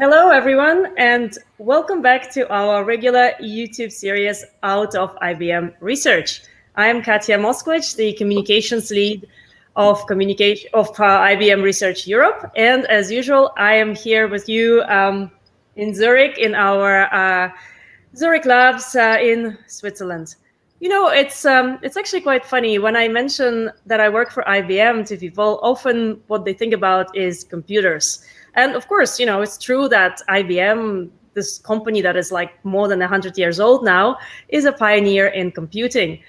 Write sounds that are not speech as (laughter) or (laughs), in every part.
Hello, everyone, and welcome back to our regular YouTube series Out of IBM Research. I am Katya Moskvich, the communications lead of communication of uh, IBM Research Europe, and as usual, I am here with you um, in Zurich in our uh, Zurich labs uh, in Switzerland. You know, it's um, it's actually quite funny when I mention that I work for IBM to people. Often, what they think about is computers. And of course, you know, it's true that IBM, this company that is like more than 100 years old now, is a pioneer in computing.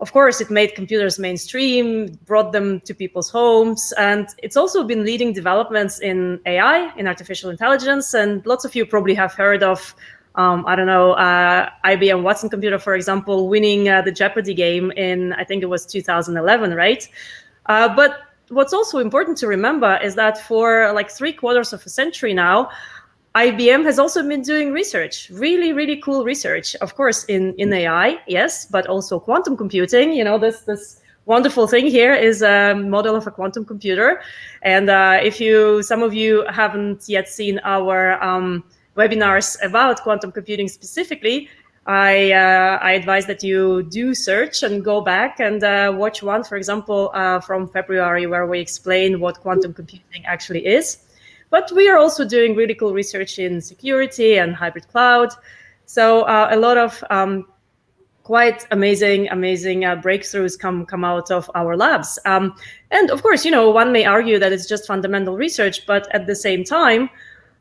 Of course, it made computers mainstream, brought them to people's homes, and it's also been leading developments in AI, in artificial intelligence, and lots of you probably have heard of um, I don't know, uh, IBM Watson computer, for example, winning uh, the Jeopardy game in, I think it was 2011, right? Uh, but what's also important to remember is that for like three quarters of a century now, IBM has also been doing research, really, really cool research. Of course, in, in AI, yes, but also quantum computing. You know, this this wonderful thing here is a model of a quantum computer. And uh, if you, some of you haven't yet seen our um, webinars about quantum computing specifically, I, uh, I advise that you do search and go back and uh, watch one, for example, uh, from February, where we explain what quantum computing actually is. But we are also doing really cool research in security and hybrid cloud. So uh, a lot of um, quite amazing, amazing uh, breakthroughs come come out of our labs. Um, and of course, you know, one may argue that it's just fundamental research, but at the same time,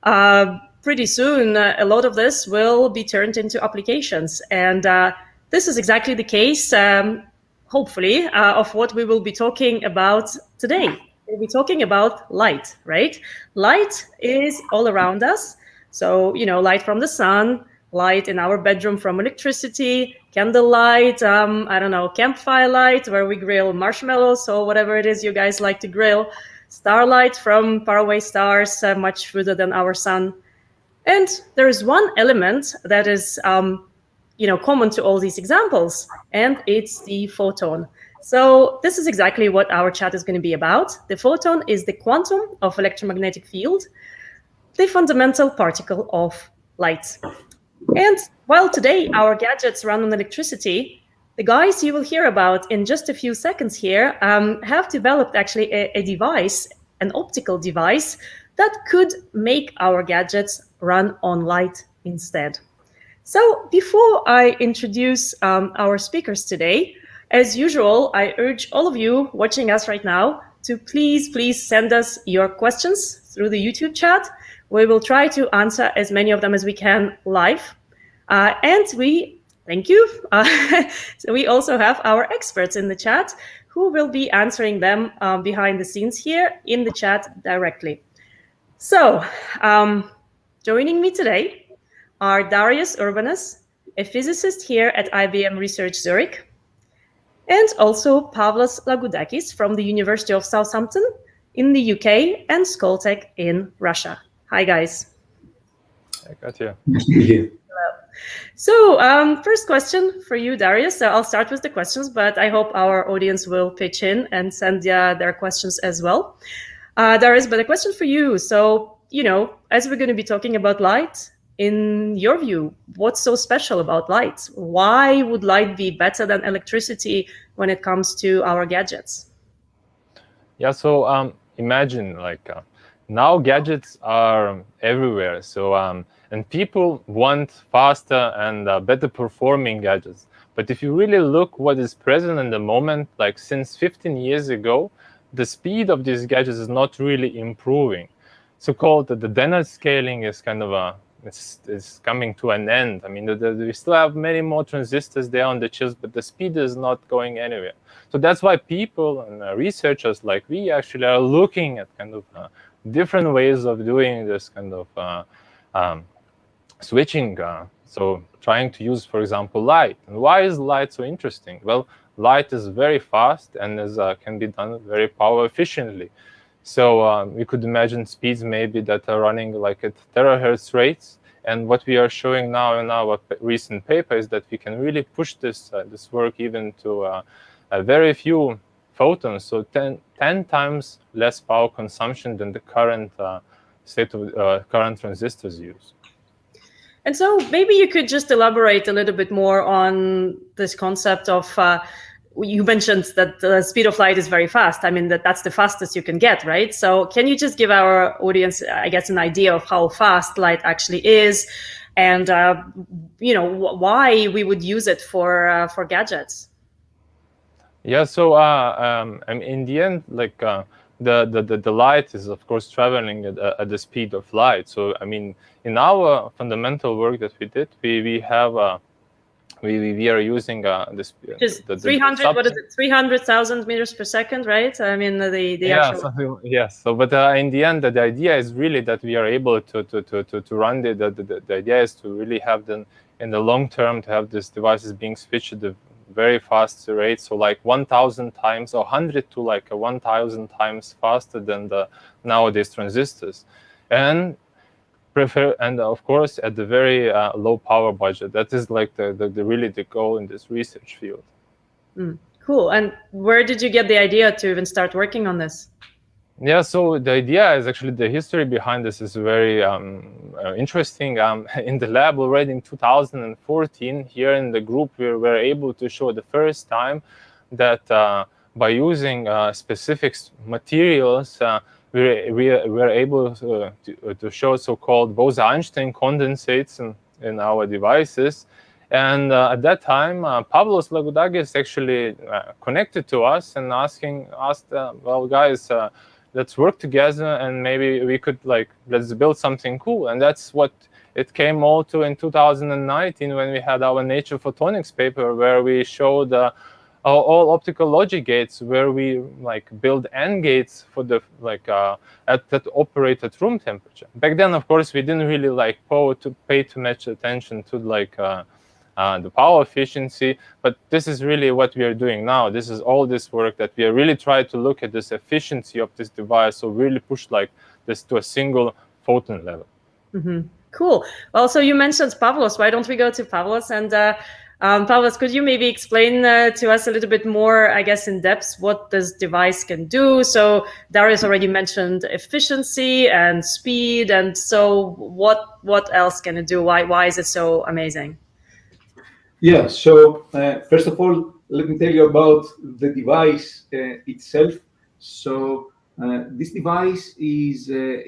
uh, pretty soon, uh, a lot of this will be turned into applications. And uh, this is exactly the case, um, hopefully, uh, of what we will be talking about today. We'll be talking about light, right? Light is all around us. So, you know, light from the sun, light in our bedroom from electricity, candlelight, um, I don't know, campfire light where we grill marshmallows or whatever it is you guys like to grill, starlight from faraway stars uh, much further than our sun, and there is one element that is um, you know, common to all these examples, and it's the photon. So this is exactly what our chat is going to be about. The photon is the quantum of electromagnetic field, the fundamental particle of light. And while today our gadgets run on electricity, the guys you will hear about in just a few seconds here um, have developed actually a, a device, an optical device, that could make our gadgets run on light instead. So before I introduce um, our speakers today, as usual, I urge all of you watching us right now to please, please send us your questions through the YouTube chat. We will try to answer as many of them as we can live. Uh, and we, thank you. Uh, so (laughs) we also have our experts in the chat who will be answering them um, behind the scenes here in the chat directly. So um, Joining me today are Darius Urbonas, a physicist here at IBM Research Zurich, and also Pavlos Lagoudakis from the University of Southampton in the UK and Skoltech in Russia. Hi, guys. Hi, Katya. Hello. So um, first question for you, Darius. So I'll start with the questions, but I hope our audience will pitch in and send uh, their questions as well. Uh, Darius, but a question for you. So you know, as we're going to be talking about light, in your view, what's so special about light? Why would light be better than electricity when it comes to our gadgets? Yeah, so um, imagine like uh, now gadgets are everywhere. So um, and people want faster and uh, better performing gadgets. But if you really look what is present in the moment, like since 15 years ago, the speed of these gadgets is not really improving so-called the Dennard scaling is kind of a it's, it's coming to an end. I mean, the, the, we still have many more transistors there on the chips, but the speed is not going anywhere. So that's why people and uh, researchers like we actually are looking at kind of uh, different ways of doing this kind of uh, um, switching. Uh, so trying to use, for example, light. And why is light so interesting? Well, light is very fast and is, uh, can be done very power efficiently. So um, we could imagine speeds maybe that are running like at terahertz rates. And what we are showing now in our recent paper is that we can really push this uh, this work even to uh, a very few photons, so 10, 10, times less power consumption than the current uh, state of uh, current transistors use. And so maybe you could just elaborate a little bit more on this concept of uh, you mentioned that the speed of light is very fast. I mean that that's the fastest you can get, right? So can you just give our audience, I guess, an idea of how fast light actually is, and uh, you know why we would use it for uh, for gadgets? Yeah. So uh, um, in the end, like uh, the, the, the, light is, of course, traveling at, at, the speed of light. So, I mean, in our fundamental work that we did, we, we have uh, we, we are using uh, this Just the, the, 300 what is it 300,000 meters per second right? I mean the the yeah, actual something, yes so but uh, in the end the, the, idea is really that we are able to to to to, to run the, the, the the idea is to really have them in the long term to have these devices being switched at the very fast rate. So like 1000 times or 100 to like a 1000 times faster than the nowadays transistors. And prefer and of course at the very uh, low power budget. That is like the, the, the, really the goal in this research field. Mm, cool. And where did you get the idea to even start working on this? Yeah, so the idea is actually the history behind this is very um, uh, interesting. Um, (laughs) in the lab already in 2014, here in the group, we were able to show the first time that uh, by using uh, specific materials, uh, we, we were able to, to, to show so-called Bose-Einstein condensates in, in our devices. And uh, at that time, uh, Pavlos Lagoudakis actually uh, connected to us and asking, asked, uh, well, guys, uh, let's work together and maybe we could like let's build something cool and that's what it came all to in 2019 when we had our nature photonics paper where we showed all optical logic gates where we like build AND gates for the like uh, at that operate at room temperature back then of course we didn't really like to pay too much attention to like uh, uh, the power efficiency. But this is really what we are doing now. This is all this work that we are really trying to look at this efficiency of this device. So really push like this to a single photon level. Mm -hmm. Cool. Well, so you mentioned Pavlos. Why don't we go to Pavlos? And uh, um, Pavlos, could you maybe explain uh, to us a little bit more, I guess, in depth, what this device can do? So Darius already mentioned efficiency and speed, and so what what else can it do? Why why is it so amazing? Yeah, so uh, first of all, let me tell you about the device uh, itself. So uh, this device is uh,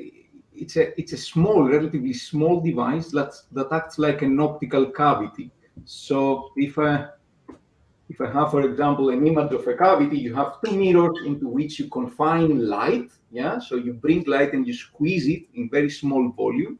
it's a it's a small, relatively small device that that acts like an optical cavity. So if I if I have, for example, an image of a cavity, you have two mirrors into which you confine light. Yeah, so you bring light and you squeeze it in very small volume.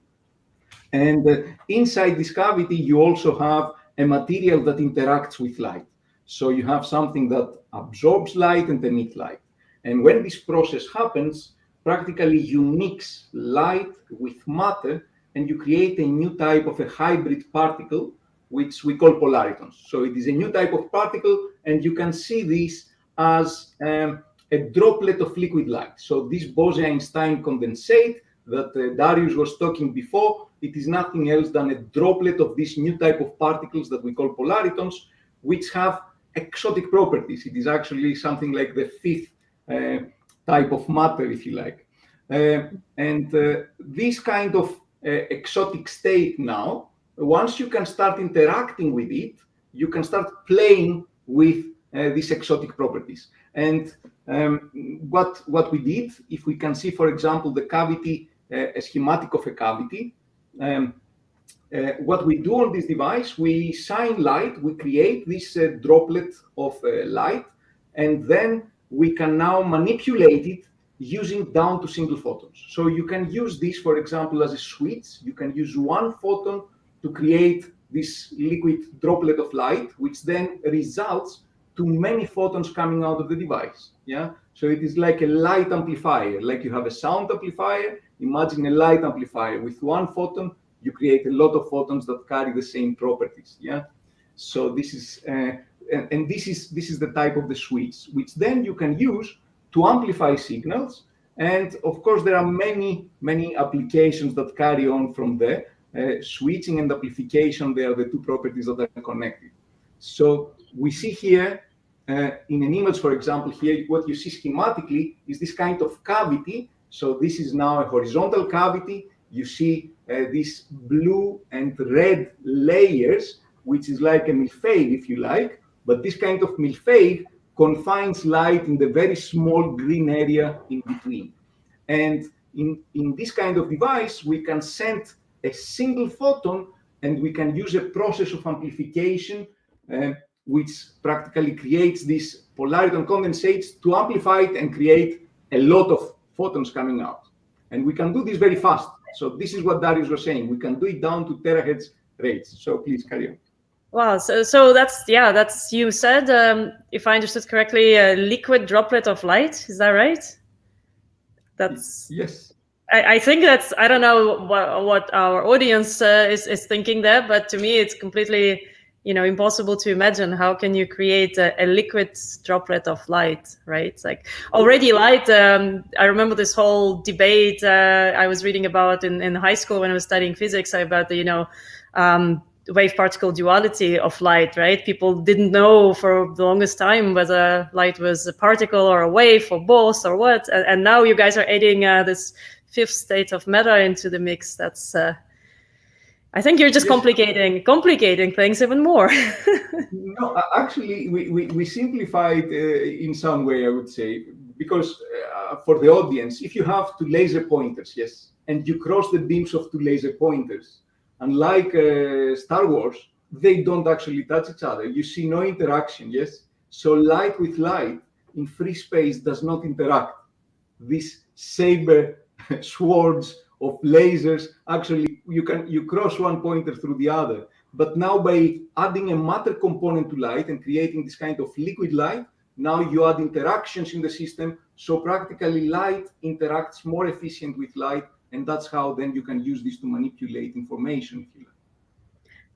And uh, inside this cavity, you also have a material that interacts with light. So you have something that absorbs light and emits light. And when this process happens, practically you mix light with matter and you create a new type of a hybrid particle, which we call polaritons. So it is a new type of particle, and you can see this as um, a droplet of liquid light. So this Bose-Einstein condensate that uh, Darius was talking before it is nothing else than a droplet of this new type of particles that we call polaritons, which have exotic properties. It is actually something like the fifth uh, type of matter, if you like. Uh, and uh, this kind of uh, exotic state now, once you can start interacting with it, you can start playing with uh, these exotic properties. And um, what, what we did, if we can see, for example, the cavity, uh, a schematic of a cavity, um, uh, what we do on this device, we shine light, we create this uh, droplet of uh, light, and then we can now manipulate it using down to single photons. So you can use this, for example, as a switch. You can use one photon to create this liquid droplet of light, which then results to many photons coming out of the device. Yeah. So it is like a light amplifier, like you have a sound amplifier, Imagine a light amplifier. With one photon, you create a lot of photons that carry the same properties. Yeah. So this is uh, and, and, this is this is the type of the switch, which then you can use to amplify signals. And of course, there are many many applications that carry on from there. Uh, switching and amplification, they are the two properties that are connected. So we see here uh, in an image, for example, here, what you see schematically is this kind of cavity So this is now a horizontal cavity. You see uh, these blue and red layers, which is like a mille-feuille, if you like. But this kind of mille-feuille confines light in the very small green area in between. And in, in this kind of device, we can send a single photon and we can use a process of amplification uh, which practically creates this polariton condensates to amplify it and create a lot of photons coming out. And we can do this very fast. So this is what Darius was saying. We can do it down to terahertz rates. So please carry on. Wow. So, so that's, yeah, that's, you said, um, if I understood correctly, a liquid droplet of light. Is that right? That's. Yes. I, think that's, I don't know what, what our audience uh, is, is thinking there, but to me, it's completely you know impossible to imagine how can you create a, a liquid droplet of light right? It's like already light um, i remember this whole debate uh, i was reading about in, in high school when i was studying physics about the you know um, wave particle duality of light right? People didn't know for the longest time whether light was a particle or a wave or both or what and, and now you guys are adding uh, this fifth state of matter into the mix that's uh, I think you're just yes. complicating complicating things even more. (laughs) no, actually, we, we, we simplified uh, in some way, I would say, because uh, for the audience, if you have two laser pointers, yes, and you cross the beams of two laser pointers, unlike uh, Star Wars, they don't actually touch each other. You see no interaction, yes? So light with light in free space does not interact. This saber (laughs) swords of lasers, actually you can you cross one pointer through the other. But now by adding a matter component to light and creating this kind of liquid light, now you add interactions in the system. So practically light interacts more efficient with light. And that's how then you can use this to manipulate information.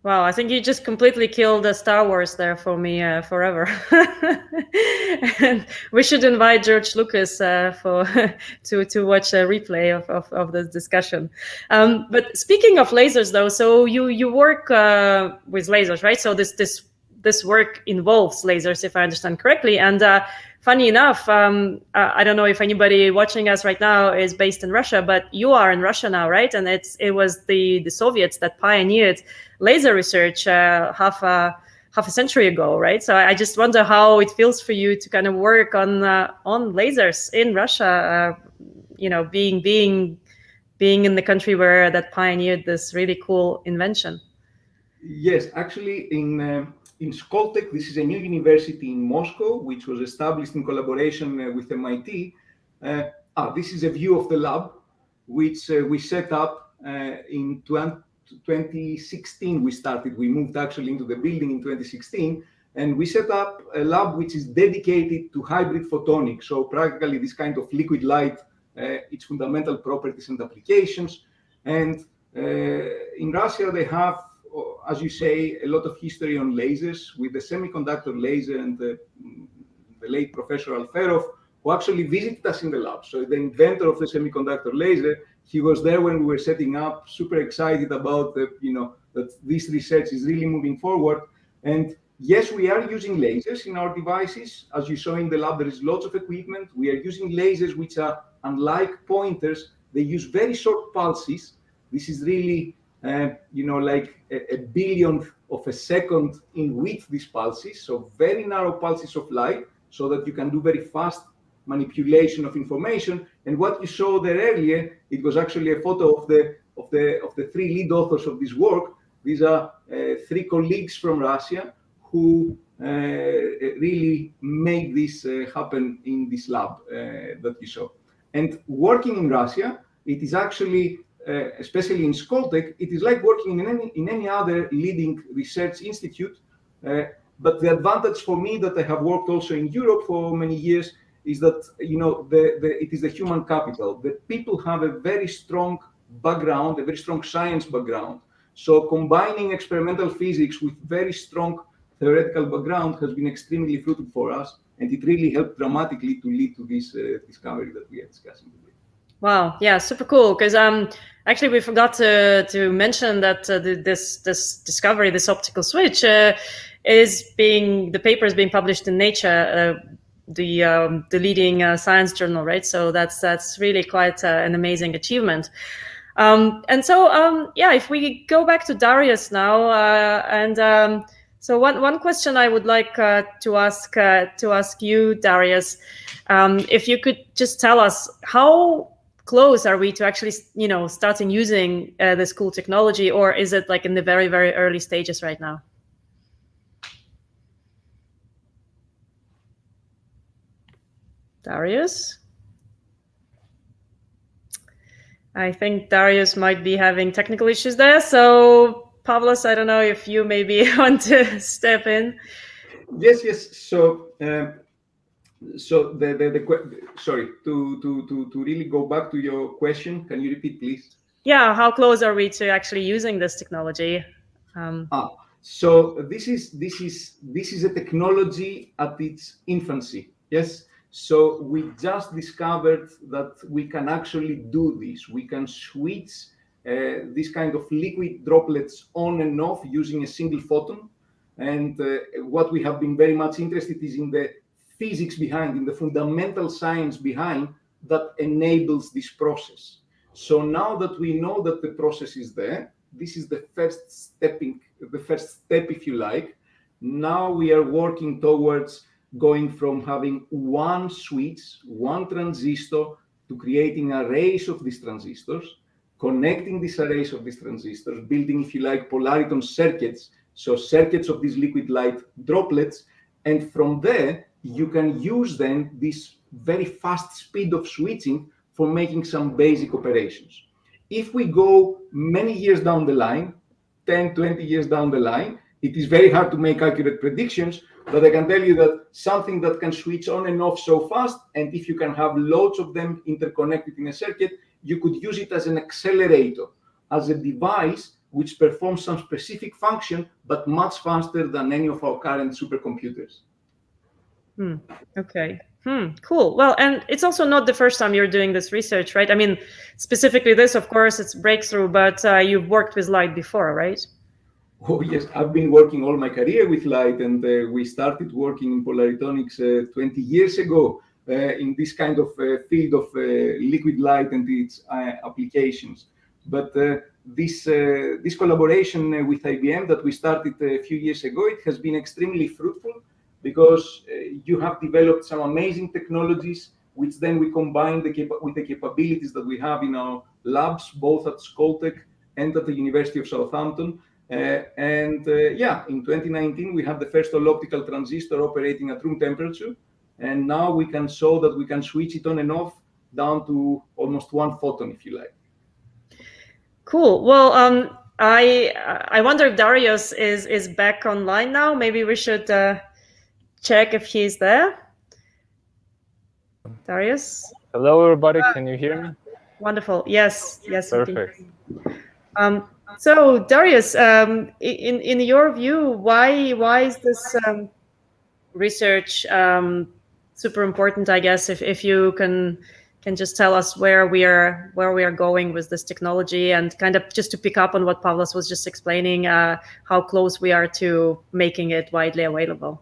Wow, I think you just completely killed the Star Wars there for me uh, forever. (laughs) and we should invite George Lucas uh, for (laughs) to to watch a replay of of, of this discussion. Um, but speaking of lasers, though, so you you work uh, with lasers, right? So this this this work involves lasers, if I understand correctly, and uh, funny enough, um, I don't know if anybody watching us right now is based in Russia, but you are in Russia now, right? And it's it was the the Soviets that pioneered laser research uh, half a half a century ago, right? So I just wonder how it feels for you to kind of work on uh, on lasers in Russia. Uh, you know, being being being in the country where that pioneered this really cool invention. Yes, actually, in uh, in Skoltech. This is a new university in Moscow, which was established in collaboration uh, with MIT. Uh, ah, this is a view of the lab, which uh, we set up in 20, 2016. We started, we moved actually into the building in 2016, and we set up a lab which is dedicated to hybrid photonics. So practically this kind of liquid light, uh, its fundamental properties and applications. And uh, in Russia, they have Uh, as you say, a lot of history on lasers with the semiconductor laser and the, mm, the late Professor Alferov, who actually visited us in the lab. So the inventor of the semiconductor laser, he was there when we were setting up, super excited about the, you know, that this research is really moving forward. And yes, we are using lasers in our devices. As you saw in the lab, there is lots of equipment. We are using lasers which are unlike pointers. They use very short pulses. This is really you know, like a, a, billionth of a second in width these pulses, so very narrow pulses of light, so that you can do very fast manipulation of information. And what you saw there earlier, it was actually a photo of the of the of the three lead authors of this work. These are uh, three colleagues from Russia who uh, really made this uh, happen in this lab uh, that you saw. And working in Russia, it is actually uh, especially in Skoltech, it is like working in any, in any other leading research institute. Uh, but the advantage for me that I have worked also in Europe for many years is that you know the, the, it is the human capital. The people have a very strong background, a very strong science background. So combining experimental physics with very strong theoretical background has been extremely fruitful for us, and it really helped dramatically to lead to this uh, discovery that we are discussing today. Wow, yeah, super cool. Because um, actually, we forgot to to mention that uh, this this discovery, this optical switch, uh, is being the paper is being published in Nature uh, the um, the leading uh, science journal, right? So that's that's really quite uh, an amazing achievement. Um, and so um, yeah, if we go back to Darius now, uh, and um, so one one question I would like to ask to ask you, Darius, um, if you could just tell us how close are we to actually you know starting using uh, this cool technology, or is it like in the very very early stages right now? Darius? I think Darius might be having technical issues there. So, Pavlos, I don't know if you maybe (laughs) want to step in. Yes, yes. So, uh, so the, the, the sorry to, to to to really go back to your question. Can you repeat, please? Yeah, how close are we to actually using this technology? Um, ah, so this is this is this is a technology at its infancy. Yes. So we just discovered that we can actually do this. We can switch uh, this kind of liquid droplets on and off using a single photon. And uh, what we have been very much interested is in the physics behind, in the fundamental science behind that enables this process. So now that we know that the process is there, this is the first stepping, the first step, if you like. Now we are working towards going from having one switch, one transistor, to creating arrays of these transistors, connecting these arrays of these transistors, building, if you like, polariton circuits, so circuits of these liquid light droplets, and from there, you can use then this very fast speed of switching for making some basic operations. If we go many years down the line, 10, 20 years down the line, it is very hard to make accurate predictions, but I can tell you that something that can switch on and off so fast, and if you can have loads of them interconnected in a circuit, you could use it as an accelerator, as a device which performs some specific function, but much faster than any of our current supercomputers. Hmm. Okay. Hmm. Cool. Well, and it's also not the first time you're doing this research, right? I mean, specifically this, of course, it's breakthrough, but uh, you've worked with light before, right? (laughs) Oh yes, I've been working all my career with light, and uh, we started working in polaritonics uh, 20 years ago uh, in this kind of uh, field of uh, liquid light and its applications. But this this collaboration with IBM that we started a few years ago, it has been extremely fruitful because you have developed some amazing technologies, which then we combine the with the capabilities that we have in our labs, both at Skoltech and at the University of Southampton. Uh, and uh, yeah, in 2019, we had the first all-optical transistor operating at room temperature. And now we can show that we can switch it on and off down to almost one photon, if you like. Cool. Well, um, I I wonder if Darius is is back online now. Maybe we should uh, check if he's there. Darius. Hello, everybody. Can you hear me? Wonderful. Yes. Yes. Perfect. Um, so Darius, um, in in your view, why why is this um, research um, super important? I guess if if you can can just tell us where we are where we are going with this technology and kind of just to pick up on what Pavlos was just explaining, uh, how close we are to making it widely available.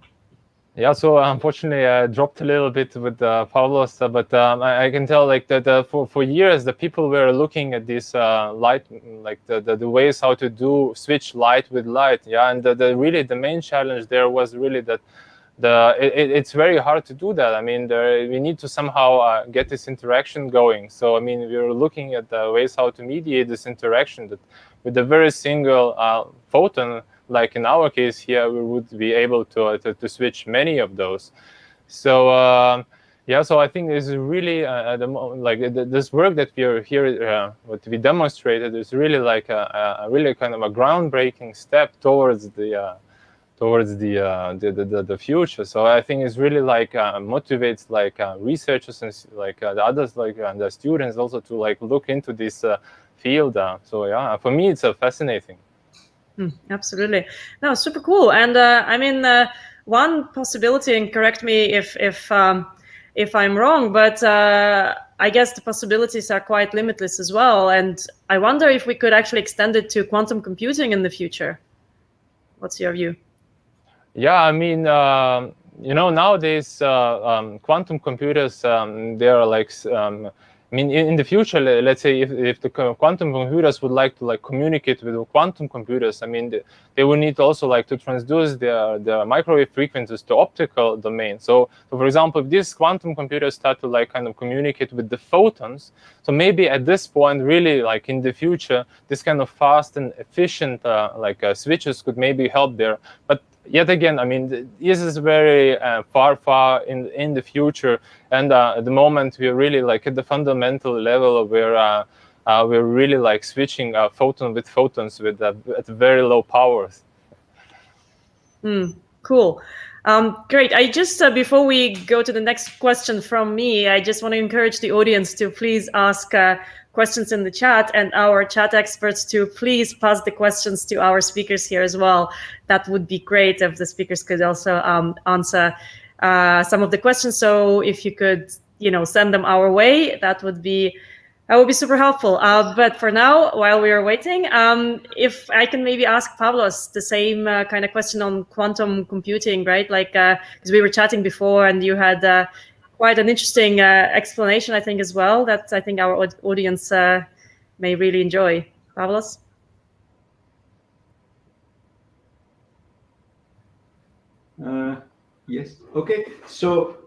Yeah, so unfortunately, I dropped a little bit with uh, Pavlos, uh, but um, I, I, can tell like that uh, for for years the people were looking at this uh, light, like the, the, the ways how to do switch light with light. Yeah, and the, the really the main challenge there was really that the it, it's very hard to do that. I mean, there, we need to somehow uh, get this interaction going. So I mean, we are looking at the ways how to mediate this interaction that with a very single uh, photon like in our case here, we would be able to, uh, to, to, switch many of those. So um, yeah, so I think this is really uh, the, like this work that we are here, uh, what we demonstrated is really like a, a, really kind of a groundbreaking step towards the uh, towards the, uh, the, the, the future. So I think it's really like uh, motivates like researchers and like the others like and the students also to like look into this field. so yeah, for me it's a fascinating. Mm, absolutely. No, super cool. And uh, I mean, uh, one possibility, and correct me if if um, if I'm wrong, but uh, I guess the possibilities are quite limitless as well. And I wonder if we could actually extend it to quantum computing in the future. What's your view? Yeah, I mean, um, you know, nowadays uh, um, quantum computers, um, they are like um, I mean, in, the future, let's say if, if the quantum computers would like to like communicate with quantum computers, I mean, they, will need also like to transduce their, their microwave frequencies to optical domain. So, so, for example, if these quantum computers start to like kind of communicate with the photons, so maybe at this point, really like in the future, this kind of fast and efficient uh, like uh, switches could maybe help there. But yet again, I mean, this is very uh, far, far in in the future, and uh, at the moment we're really like at the fundamental level where uh, uh we're really like switching uh, photon with photons with uh, at very low powers. Mm, cool. Um, great. I just, uh, before we go to the next question from me, I just want to encourage the audience to please ask uh, questions in the chat and our chat experts to please pass the questions to our speakers here as well. That would be great if the speakers could also um, answer uh, some of the questions. So if you could, you know, send them our way, that would be that would be super helpful. Uh, but for now, while we are waiting, um, if I can maybe ask Pavlos the same uh, kind of question on quantum computing, right? Like, because uh, we were chatting before and you had uh, quite an interesting uh, explanation, I think, as well, that I think our audience uh, may really enjoy. Pavlos? yes, okay. So,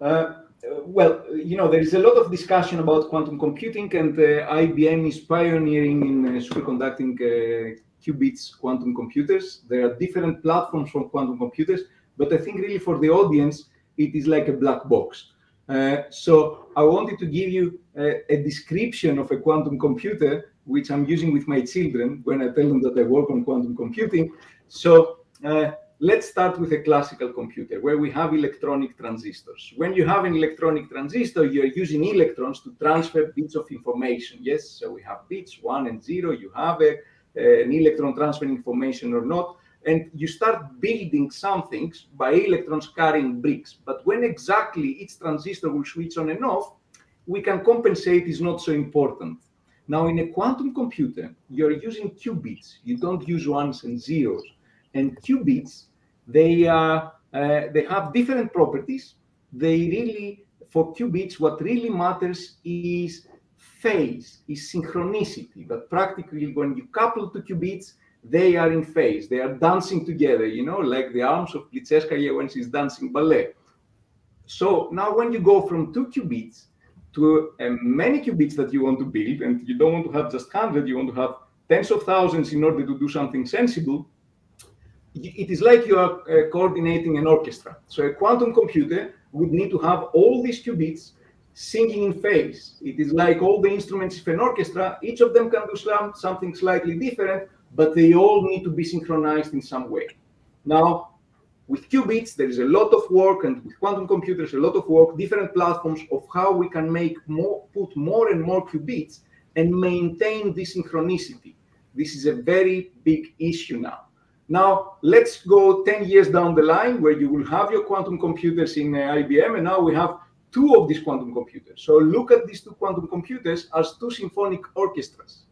well, you know, there is a lot of discussion about quantum computing, and uh, IBM is pioneering in uh, superconducting uh, qubits quantum computers. There are different platforms for quantum computers, but I think really for the audience, it is like a black box. Uh, so I wanted to give you a, a, description of a quantum computer, which I'm using with my children when I tell them that I work on quantum computing. So uh, let's start with a classical computer where we have electronic transistors. When you have an electronic transistor, you're using electrons to transfer bits of information. Yes, so we have bits, one and zero. You have a, an electron transferring information or not. And you start building something by electrons carrying bricks. But when exactly each transistor will switch on and off, we can compensate is not so important. Now, in a quantum computer, you're using qubits. You don't use ones and zeros and qubits, they, uh, uh, they have different properties. They really, for qubits, what really matters is phase, is synchronicity. But practically, when you couple two qubits, they are in phase. They are dancing together, you know, like the arms of Plisetskaya when she's dancing ballet. So now when you go from two qubits to uh, many qubits that you want to build, and you don't want to have just 100, you want to have tens of thousands in order to do something sensible, it is like you are uh, coordinating an orchestra. So a quantum computer would need to have all these qubits singing in phase. It is like all the instruments of an orchestra. Each of them can do some, something slightly different, but they all need to be synchronized in some way. Now, with qubits, there is a lot of work, and with quantum computers, a lot of work, different platforms of how we can make more, put more and more qubits and maintain this synchronicity. This is a very big issue now. Now, let's go 10 years down the line where you will have your quantum computers in uh, IBM, and now we have two of these quantum computers. So look at these two quantum computers as two symphonic orchestras.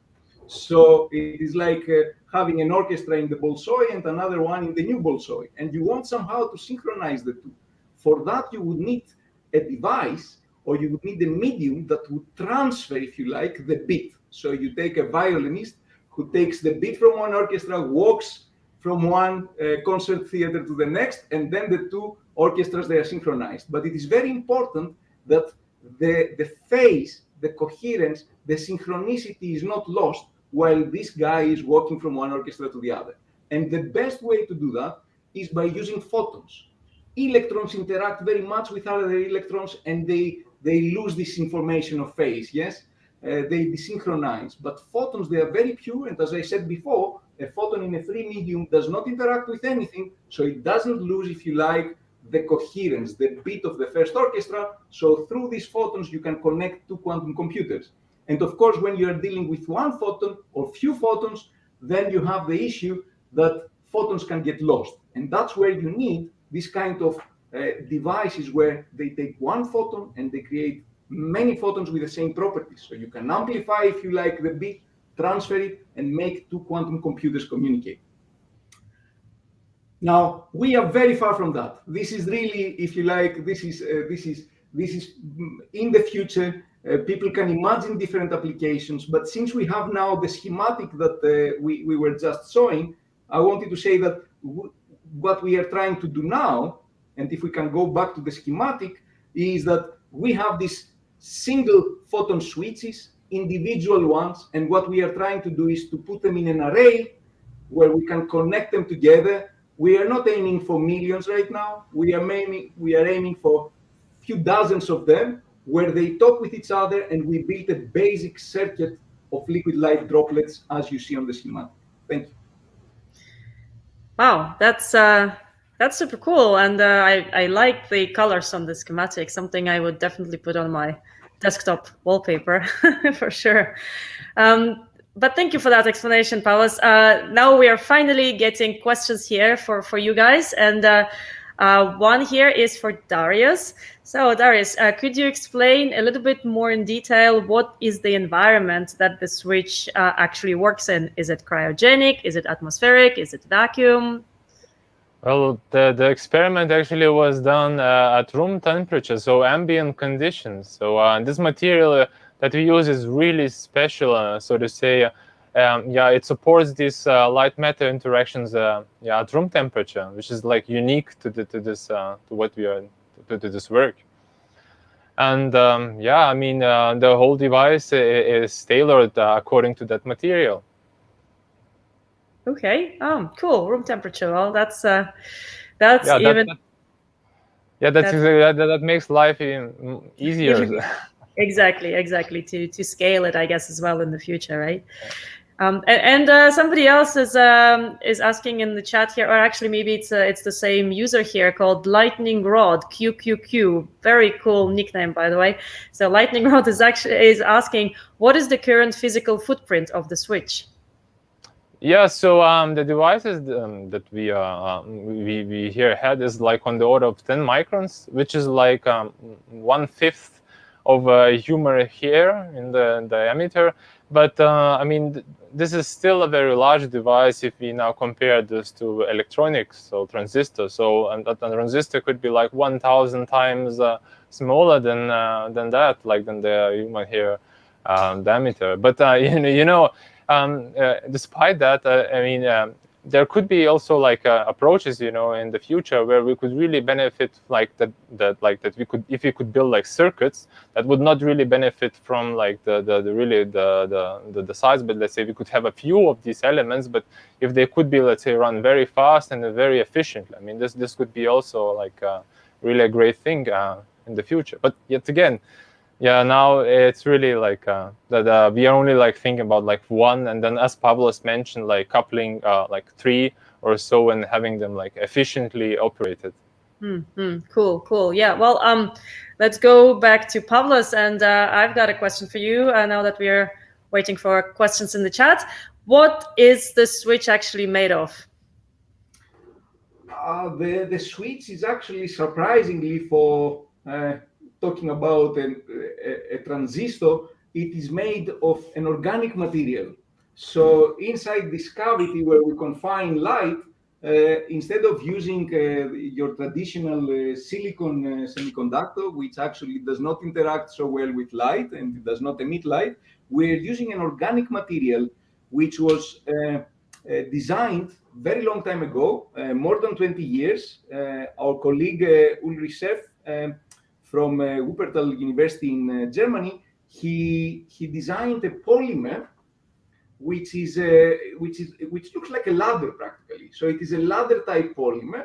So it is like uh, having an orchestra in the Bolshoi and another one in the new Bolshoi. And you want somehow to synchronize the two. For that, you would need a device or you would need a medium that would transfer, if you like, the beat. So you take a violinist who takes the beat from one orchestra, walks from one uh, concert theater to the next, and then the two orchestras, they are synchronized. But it is very important that the, the phase, the coherence, the synchronicity is not lost while this guy is walking from one orchestra to the other. And the best way to do that is by using photons. Electrons interact very much with other electrons and they, they lose this information of phase, yes? Uh, they desynchronize. But photons, they are very pure. And as I said before, a photon in a free medium does not interact with anything, so it doesn't lose, if you like, the coherence, the beat of the first orchestra. So through these photons, you can connect two quantum computers. And of course, when you're dealing with one photon or few photons, then you have the issue that photons can get lost. And that's where you need this kind of uh, devices where they take one photon and they create many photons with the same properties. So you can amplify, if you like, the bit, transfer it, and make two quantum computers communicate. Now we are very far from that. This is really, if you like, this is uh, this is this is mm, in the future. Uh, people can imagine different applications, but since we have now the schematic that uh, we, we were just showing, I wanted to say that what we are trying to do now, and if we can go back to the schematic, is that we have these single photon switches, individual ones, and what we are trying to do is to put them in an array where we can connect them together we are not aiming for millions right now. We are aiming, we are aiming for a few dozens of them where they talk with each other and we build a basic circuit of liquid light droplets as you see on the schematic. Thank you. Wow, that's uh, that's super cool, and uh, I I like the colors on the schematic. Something I would definitely put on my desktop wallpaper (laughs) for sure. Um, but thank you for that explanation, Pavlos. Uh, now we are finally getting questions here for, for you guys. And uh, uh, one here is for Darius. So Darius, uh, could you explain a little bit more in detail what is the environment that the switch uh, actually works in? Is it cryogenic? Is it atmospheric? Is it vacuum? Well, the, the experiment actually was done uh, at room temperature, so ambient conditions. So this material that we use is really special, uh, so to say. Um, yeah, it supports these uh, light matter interactions uh, yeah, at room temperature, which is like unique to, the, to this to what we are to, to this work. And um, yeah, I mean, uh, the whole device is tailored uh, according to that material. Okay. Um. Cool. Room temperature. Well, that's uh, that's yeah, even. That, that, yeah, that's, that's... That, that makes life (laughs) easier. exactly exactly to to scale it i guess as well in the future right um, and, and uh, somebody else is um, is asking in the chat here, or actually maybe it's uh, it's the same user here called Lightning Rod QQQ. Very cool nickname, by the way. So Lightning (laughs) Rod is actually is asking, what is the current physical footprint of the switch? Yeah, so um, the devices um, that we uh, um, we we here had is like on the order of 10 microns, which is like um, one fifth of a human hair in the diameter. But uh, I mean, th this is still a very large device if we now compare this to electronics, so transistors. So and a transistor could be like 1,000 times uh, smaller than uh, than that, like than the human hair um, diameter. But uh, (laughs) you know, you know, um, uh, despite that, I mean, um, there could be also like uh, approaches you know in the future where we could really benefit like that that like that we could if we could build like circuits that would not really benefit from like the the, the really the, the, the the size but let's say we could have a few of these elements but if they could be let's say run very fast and very efficiently i mean this this could be also like uh, really a great thing uh, in the future. But yet again yeah now it's really like uh, that uh, we are only like thinking about like one and then as pavlos mentioned like coupling uh, like three or so and having them like efficiently operated. Mm-hmm. cool cool. Yeah well um let's go back to pavlos and uh, i've got a question for you uh, now that we're waiting for questions in the chat. What is the switch actually made of? Uh, the the switch is actually surprisingly for talking about a, a, transistor, it is made of an organic material. So inside this cavity where we confine light, uh, instead of using uh, your traditional uh, silicon uh, semiconductor, which actually does not interact so well with light and does not emit light, we're using an organic material which was uh, uh, designed very long time ago, more than 20 years. our colleague Ullrich Scherf um, from uh, Wuppertal University in uh, Germany, he he designed a polymer which is uh, which is which looks like a ladder practically. So it is a ladder type polymer,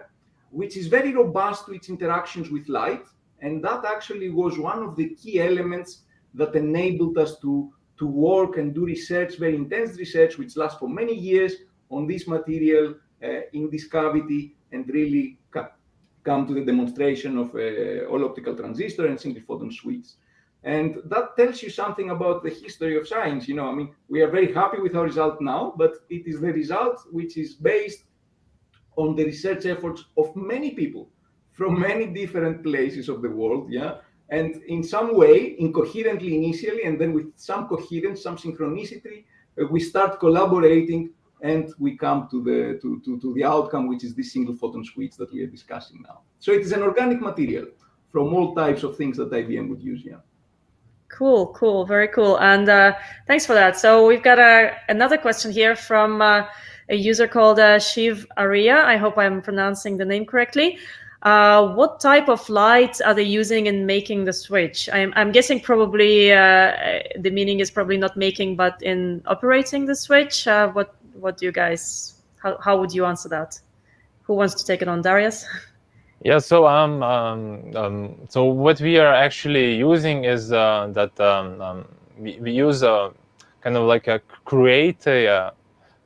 which is very robust to its interactions with light, and that actually was one of the key elements that enabled us to to work and do research, very intense research, which lasts for many years on this material uh, in this cavity, and really come to the demonstration of a all optical transistor and single photon switch. And that tells you something about the history of science. You know, I mean, we are very happy with our result now, but it is the result which is based on the research efforts of many people from many different places of the world. Yeah. And in some way, incoherently initially, and then with some coherence, some synchronicity, uh, we start collaborating and we come to the to, to, to the outcome, which is this single photon switch that we are discussing now. So it is an organic material from all types of things that IBM would use. Yeah. Cool, cool, very cool, and uh, thanks for that. So we've got a, another question here from uh, a user called uh, Shiv Arya. I hope I'm pronouncing the name correctly. Uh, what type of light are they using in making the switch? I'm, I'm guessing probably uh, the meaning is probably not making, but in operating the switch. Uh, what what do you guys? How how would you answer that? Who wants to take it on, Darius? (laughs) Yeah, so um, um, um, so what we are actually using is uh, that um, um, we, we use a kind of like a create a, uh,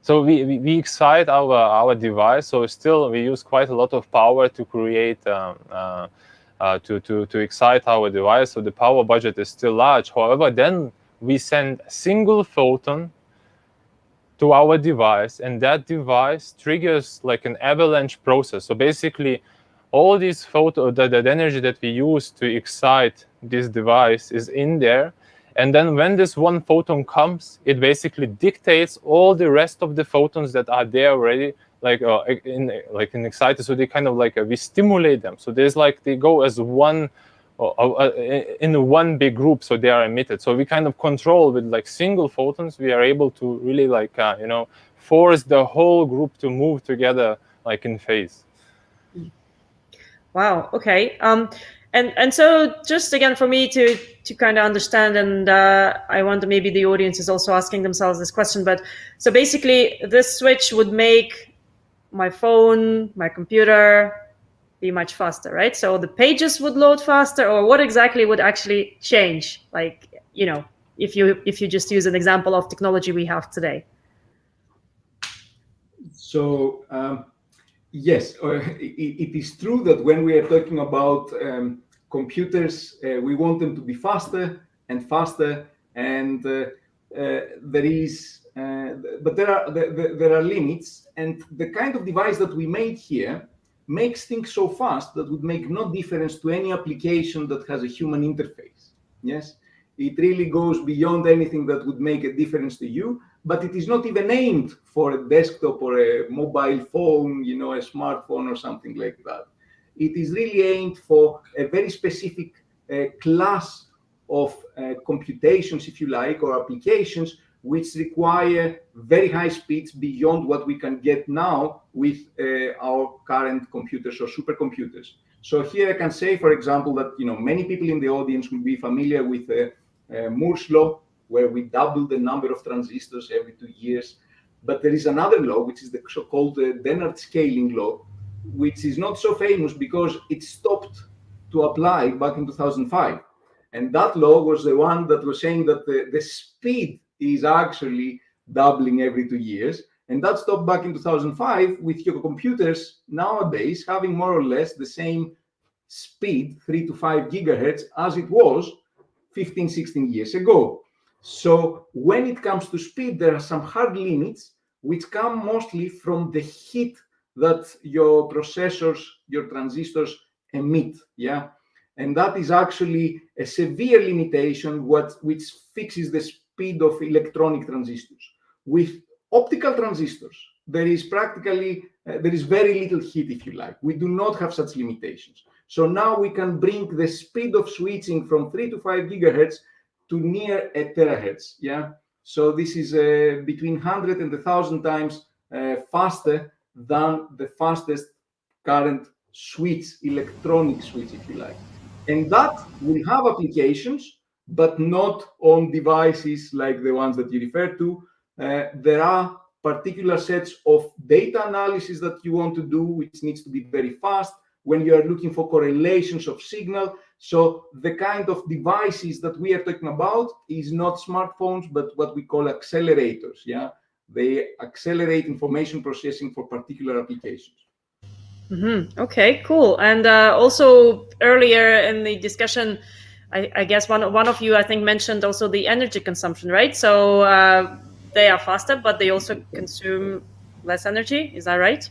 so we, we, we, excite our our device. So still we use quite a lot of power to create um, uh, uh, to to to excite our device. So the power budget is still large. However, then we send a single photon to our device, and that device triggers like an avalanche process. So basically all this photo, that, the energy that we use to excite this device is in there. And then when this one photon comes, it basically dictates all the rest of the photons that are there already, like uh, in like in excited. So they kind of like uh, we stimulate them. So there's like they go as one uh, in one big group. So they are emitted. So we kind of control with like single photons. We are able to really like uh, you know force the whole group to move together like in phase. Wow. Okay. Um, and and so just again for me to to kind of understand, and uh, I wonder maybe the audience is also asking themselves this question. But so basically, this switch would make my phone, my computer, be much faster, right? So the pages would load faster, or what exactly would actually change? Like you know, if you if you just use an example of technology we have today. So. Um Yes, uh, it, it is true that when we are talking about um, computers, uh, we want them to be faster and faster, and uh, uh there is, uh, but there are there, there, are limits, and the kind of device that we made here makes things so fast that would make no difference to any application that has a human interface. Yes, it really goes beyond anything that would make a difference to you but it is not even aimed for a desktop or a mobile phone, you know, a smartphone or something like that. It is really aimed for a very specific uh, class of uh, computations, if you like, or applications which require very high speeds beyond what we can get now with uh, our current computers or supercomputers. So here I can say, for example, that you know many people in the audience will be familiar with uh, uh, Moore's law, where we double the number of transistors every two years. But there is another law, which is the so-called uh, Dennard scaling law, which is not so famous because it stopped to apply back in 2005. And that law was the one that was saying that the, the speed is actually doubling every two years. And that stopped back in 2005 with your computers nowadays having more or less the same speed, three to five gigahertz, as it was 15, 16 years ago. So when it comes to speed, there are some hard limits which come mostly from the heat that your processors, your transistors emit. Yeah. And that is actually a severe limitation what, which fixes the speed of electronic transistors. With optical transistors, there is practically, uh, there is very little heat, if you like. We do not have such limitations. So now we can bring the speed of switching from 3 to 5 gigahertz to near a terahertz. Yeah. So this is uh, between 100 and 1,000 times uh, faster than the fastest current switch, electronic switch, if you like. And that will have applications, but not on devices like the ones that you refer to. Uh, there are particular sets of data analysis that you want to do, which needs to be very fast when you are looking for correlations of signal. So the kind of devices that we are talking about is not smartphones, but what we call accelerators. Yeah, they accelerate information processing for particular applications. Mm -hmm. Okay, cool. And uh, also earlier in the discussion, I, I, guess one one of you I think mentioned also the energy consumption, right? So uh, they are faster, but they also consume less energy. Is that right?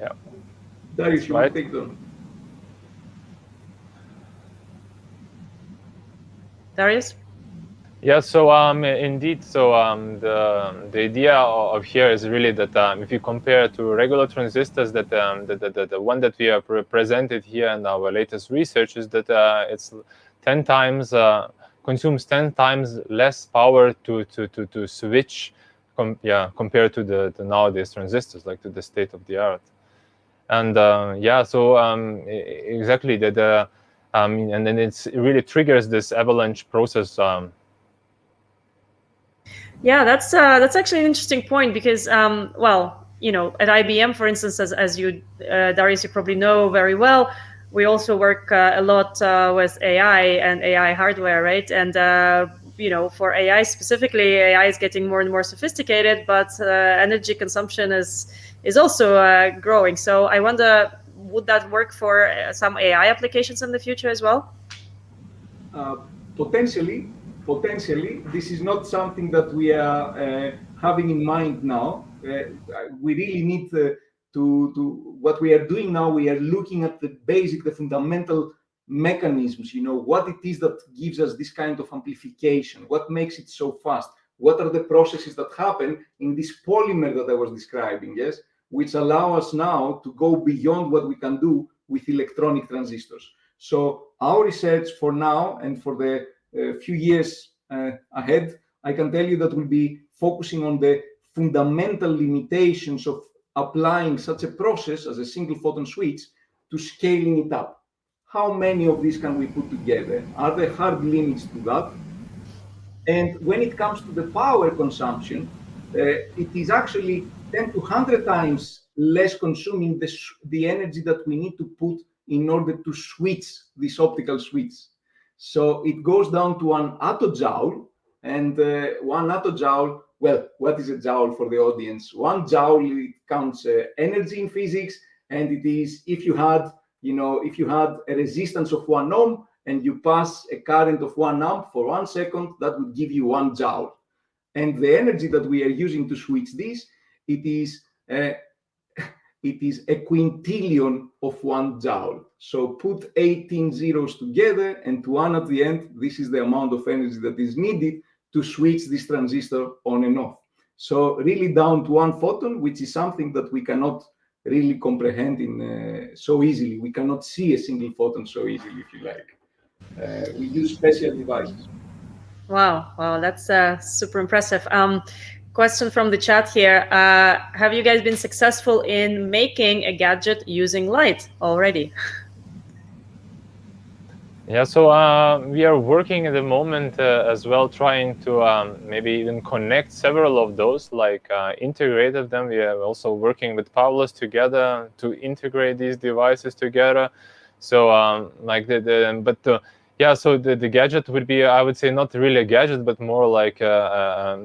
Yeah. That is right. Take them. Darius? Yeah, so um, indeed, so um, the the idea of here is really that um, if you compare to regular transistors, that um, the, the, the one that we have presented here in our latest research is that uh, it's 10 times uh, consumes 10 times less power to to to, to switch, com yeah, compared to the, the nowadays transistors, like to the state of the art. And uh, yeah, so um, exactly that. The, um, and then it's, it really triggers this avalanche process um, yeah, that's uh, that's actually an interesting point because, um, well, you know, at IBM, for instance, as, as you, uh, Darius, you probably know very well, we also work uh, a lot uh, with AI and AI hardware, right? And uh, you know, for AI specifically, AI is getting more and more sophisticated, but uh, energy consumption is is also growing. So I wonder, would that work for some AI applications in the future as well? potentially, potentially, this is not something that we are uh, having in mind now. Uh, we really need to, to, to, what we are doing now, we are looking at the basic, the fundamental mechanisms, you know, what it is that gives us this kind of amplification, what makes it so fast, what are the processes that happen in this polymer that I was describing, yes, which allow us now to go beyond what we can do with electronic transistors. So our research for now and for the a few years uh, ahead, I can tell you that we'll be focusing on the fundamental limitations of applying such a process as a single photon switch to scaling it up. How many of these can we put together? Are there hard limits to that? And when it comes to the power consumption, uh, it is actually 10 to 100 times less consuming the, the energy that we need to put in order to switch this optical switch. So it goes down to one attojoule, and uh, one attojoule, well, what is a joule for the audience? One joule, it counts uh, energy in physics, and it is if you had, you know, if you had a resistance of one ohm and you pass a current of one amp for one second, that would give you one joule. And the energy that we are using to switch this, it is uh, it is a quintillion of one joule. So put 18 zeros together and one at the end, this is the amount of energy that is needed to switch this transistor on and off. So really down to one photon, which is something that we cannot really comprehend in uh, so easily. We cannot see a single photon so easily, if you like. Uh, we use special devices. Wow, wow, that's uh, super impressive. Um, question from the chat here. Uh, have you guys been successful in making a gadget using light already? Yeah, so uh, we are working at the moment uh, as well, trying to um, maybe even connect several of those, like uh, integrate them. We are also working with Pavlos together to integrate these devices together. So um, like the, the but the yeah, so the, the gadget would be, I would say, not really a gadget, but more like a,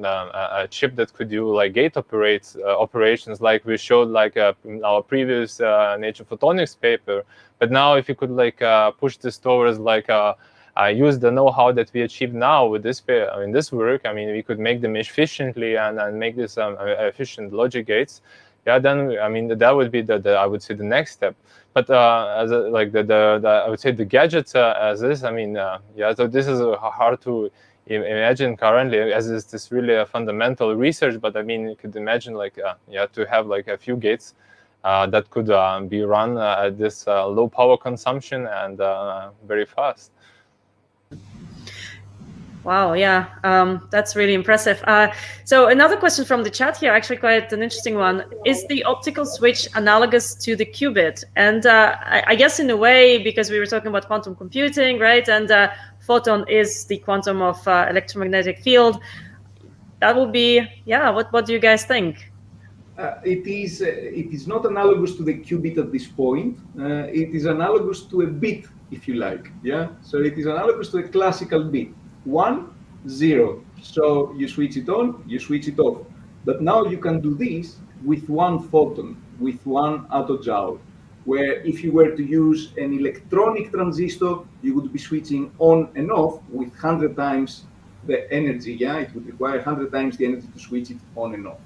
a, a chip that could do like gate operates uh, operations, like we showed like uh, in our previous uh, Nature Photonics paper. But now, if you could like uh, push this towards like uh, use the know-how that we achieved now with this in this work, I mean, we could make them efficiently and, and make this um, efficient logic gates yeah, then I mean that would be the, the I would say the next step. But uh, as a, like the, the, the, I would say the gadgets uh, as this, I mean, uh, yeah, so this is hard to imagine currently as is this really a fundamental research. But I mean, you could imagine like uh, yeah to have like a few gates uh, that could uh, be run at this low power consumption and very fast. Wow, yeah, um, that's really impressive. Uh, so another question from the chat here, actually quite an interesting one. Is the optical switch analogous to the qubit? And uh, I, I, guess in a way, because we were talking about quantum computing, right? And uh, photon is the quantum of uh, electromagnetic field. That would be, yeah, what, what do you guys think? Uh, it is uh, it is not analogous to the qubit at this point. it is analogous to a bit, if you like. Yeah. So it is analogous to a classical bit one, zero. So you switch it on, you switch it off. But now you can do this with one photon, with one attojoule, where if you were to use an electronic transistor, you would be switching on and off with 100 times the energy. Yeah, it would require 100 times the energy to switch it on and off.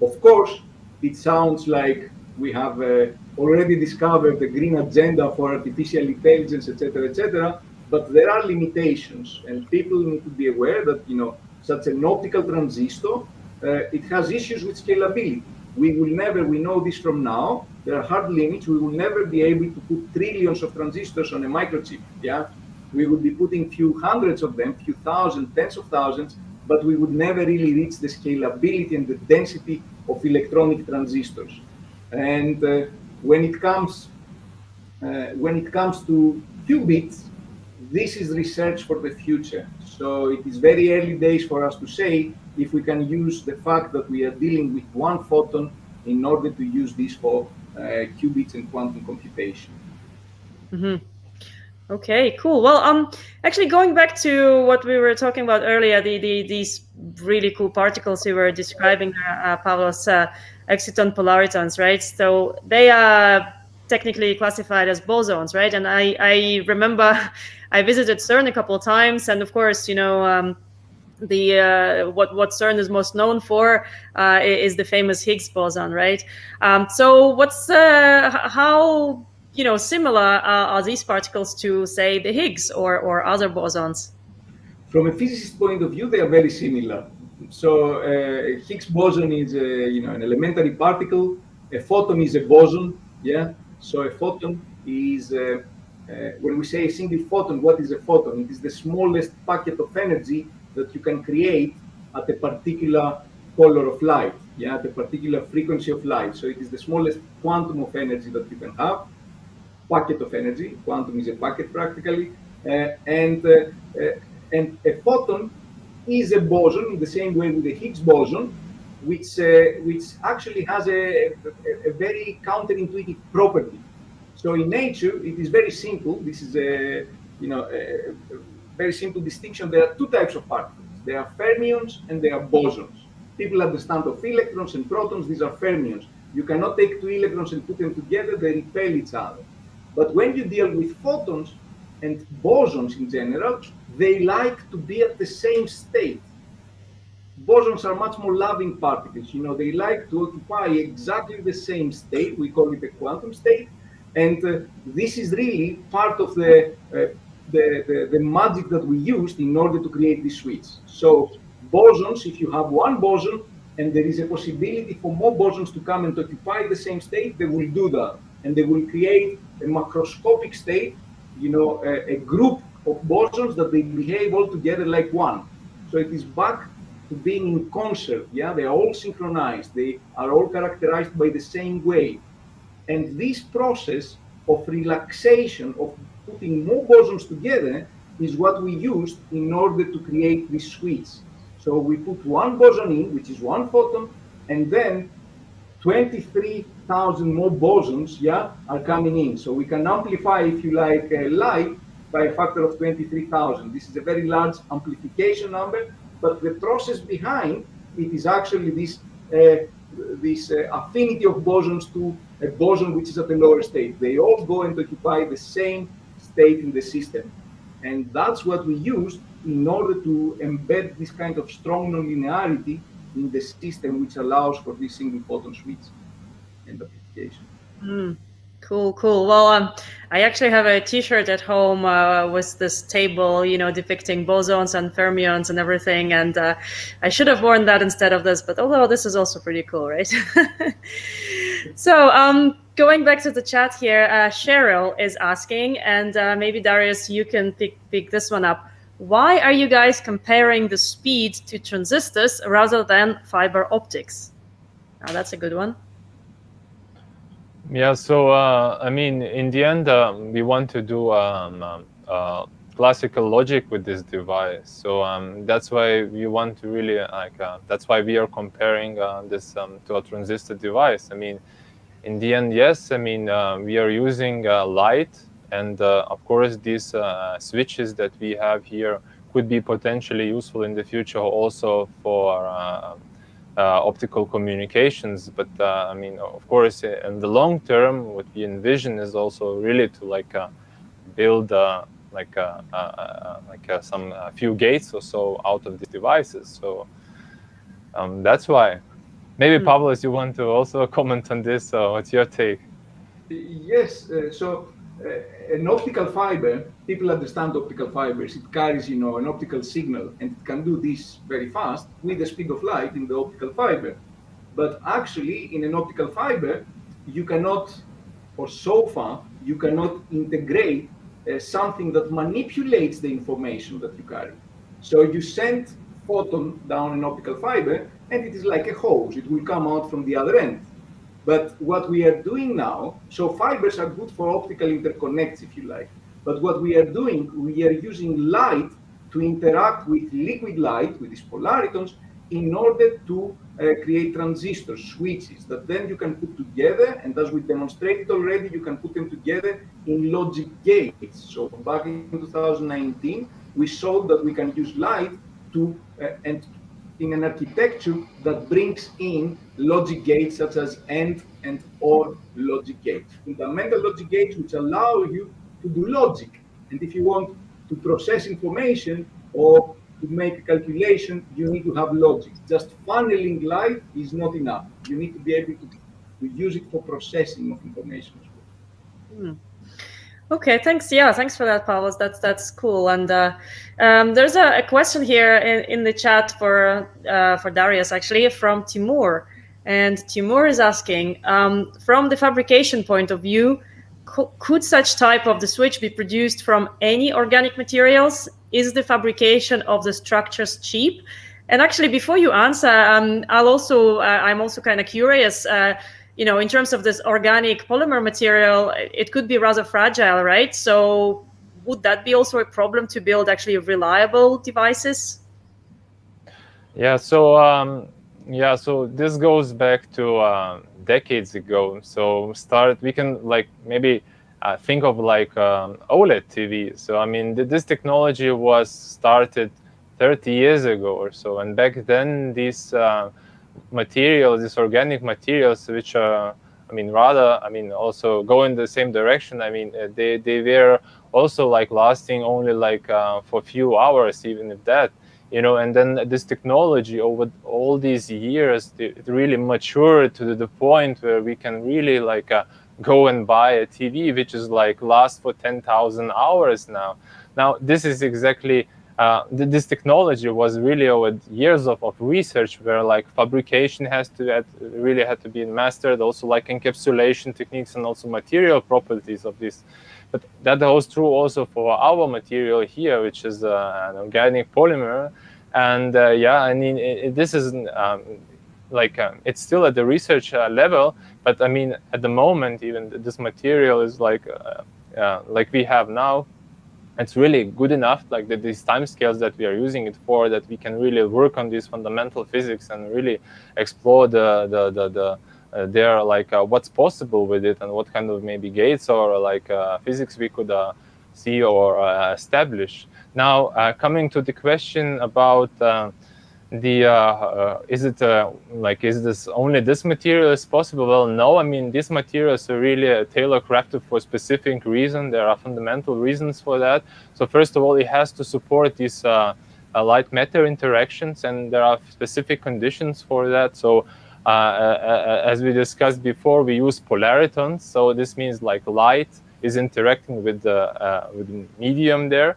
Of course, it sounds like we have uh, already discovered the green agenda for artificial intelligence, etc., etc. but there are limitations, and people need to be aware that you know such an optical transistor uh, it has issues with scalability. We will never, we know this from now, there are hard limits. We will never be able to put trillions of transistors on a microchip. Yeah, we would be putting few hundreds of them, few thousand, tens of thousands, but we would never really reach the scalability and the density of electronic transistors. And uh, when it comes uh, when it comes to qubits, this is research for the future. So it is very early days for us to say if we can use the fact that we are dealing with one photon in order to use this for uh, qubits and quantum computation. Mm -hmm. Okay, cool. Well, um, actually, going back to what we were talking about earlier, the, the these really cool particles you were describing, uh, Pavlos, uh, exciton polaritons, right? So they are technically classified as bosons, right? And I I remember (laughs) I visited CERN a couple of times, and of course, you know. Um, the uh, what what CERN is most known for uh, is the famous Higgs boson, right? Um, so what's uh, how you know similar are these particles to say the Higgs or or other bosons? From a physicist point of view, they are very similar. So uh, Higgs boson is a, you know an elementary particle. A photon is a boson. Yeah. So a photon is uh, uh, when we say a single photon, what is a photon? It is the smallest packet of energy that you can create at a particular color of light, yeah, at a particular frequency of light. So it is the smallest quantum of energy that you can have, packet of energy. Quantum is a packet practically, uh, and uh, uh, and a photon is a boson in the same way with the Higgs boson, which uh, which actually has a, a, a very counterintuitive property. So in nature, it is very simple. This is a you know a, very simple distinction. There are two types of particles. There are fermions and there are bosons. People understand of electrons and protons, these are fermions. You cannot take two electrons and put them together, they repel each other. But when you deal with photons and bosons in general, they like to be at the same state. Bosons are much more loving particles. You know, they like to occupy exactly the same state. We call it a quantum state. And uh, this is really part of the uh, the, the, the, magic that we used in order to create this switch. So bosons, if you have one boson and there is a possibility for more bosons to come and occupy the same state, they will do that. And they will create a macroscopic state, you know, a, a group of bosons that they behave all together like one. So it is back being in concert. Yeah, they are all synchronized. They are all characterized by the same way. And this process of relaxation, of putting more bosons together is what we used in order to create this switch. So we put one boson in, which is one photon, and then 23,000 more bosons, yeah, are coming in. So we can amplify, if you like, uh, light by a factor of 23,000. This is a very large amplification number, but the process behind it is actually this uh, this uh, affinity of bosons to a boson which is at a lower state. They all go and occupy the same state in the system. And that's what we use in order to embed this kind of strong nonlinearity in the system, which allows for this single photon switch and application. Mm, cool, cool. Well, um, I actually have a T-shirt at home uh, with this table, you know, depicting bosons and fermions and everything. And uh, I should have worn that instead of this, but although this is also pretty cool, right? (laughs) so, um, going back to the chat here, uh, Cheryl is asking, and uh, maybe Darius, you can pick, pick this one up. Why are you guys comparing the speed to transistors rather than fiber optics? Now, that's a good one. Yeah, so uh, I mean, in the end, um, we want to do um, um, uh, classical logic with this device. So um, that's why we want to really like. Uh, that's why we are comparing uh, this um, to a transistor device. I mean, in the end, yes, I mean, uh, we are using uh, light. And of course, these switches that we have here could be potentially useful in the future also for Uh, optical communications. But uh, I mean, of course, in the long term, what we envision is also really to like uh, build like like some few gates or so out of these devices. So um, that's why Maybe mm. Pavlos, you want to also (laughs) comment on this. So what's your take? Yes. Uh, so uh, an optical fiber, people understand optical fibers. It carries, you know, an optical signal, and it can do this very fast with the speed of light in the optical fiber. But actually, in an optical fiber, you cannot, or so far, you cannot integrate uh, something that manipulates the information that you carry. So you send photon down an optical fiber, and it is like a hose. It will come out from the other end. But what we are doing now, so fibers are good for optical interconnects, if you like. But what we are doing, we are using light to interact with liquid light, with these polaritons, in order to uh, create transistors, switches, that then you can put together, and as we demonstrated already, you can put them together in logic gates. So back in 2019, we showed that we can use light to, uh, and in an architecture that brings in logic gates such as AND and OR logic gates, fundamental logic gates which allow you to do logic. And if you want to process information or to make a calculation, you need to have logic. Just funneling light is not enough. You need to be able to, to use it for processing of information. Mm. Okay, thanks. Yeah, thanks for that, Pavlos. That's that's cool. And uh, um, there's a, a, question here in, in the chat for uh, for Darius, actually, from Timur. And Timur is asking, um, from the fabrication point of view, co could such type of the switch be produced from any organic materials? Is the fabrication of the structures cheap? And actually, before you answer, um, I'll also uh, I'm also kind of curious uh, you know, in terms of this organic polymer material, it could be rather fragile, right? So would that be also a problem to build actually reliable devices? Yeah, so um, yeah, so this goes back to uh, decades ago. So start, we can like maybe uh, think of like um, OLED TV. So I mean, th this technology was started 30 years ago or so, and back then these uh, materials, these organic materials, which are, I mean, rather, I mean, also go in the same direction. I mean, uh, they, they were also like lasting only like uh, for a few hours, even if that, you know, and then this technology over all these years, it really matured to the point where we can really like uh, go and buy a TV, which is like last for 10,000 hours now. Now, this is exactly uh, this technology was really over years of, of research where like fabrication has to had, really had to be mastered also like encapsulation techniques and also material properties of this. But that holds true also for our material here which is uh, an organic polymer. And uh, yeah i mean it, this is um, like um, it's still at the research uh, level but i mean at the moment even this material is like uh, like we have now it's really good enough, like the, these time scales that we are using it for, that we can really work on these fundamental physics and really explore the the the, the uh, there like uh, what's possible with it and what kind of maybe gates or like uh, physics we could uh, see or uh, establish. Now, uh, coming to the question about the uh, uh, is it uh, like is this only this material is possible? Well no i mean these materials are really uh, tailor crafted for specific reason. There are fundamental reasons for that. So first of all it has to support these uh, uh, light matter interactions and there are specific conditions for that. So as we discussed before we use polaritons so this means like light is interacting with the with the medium there.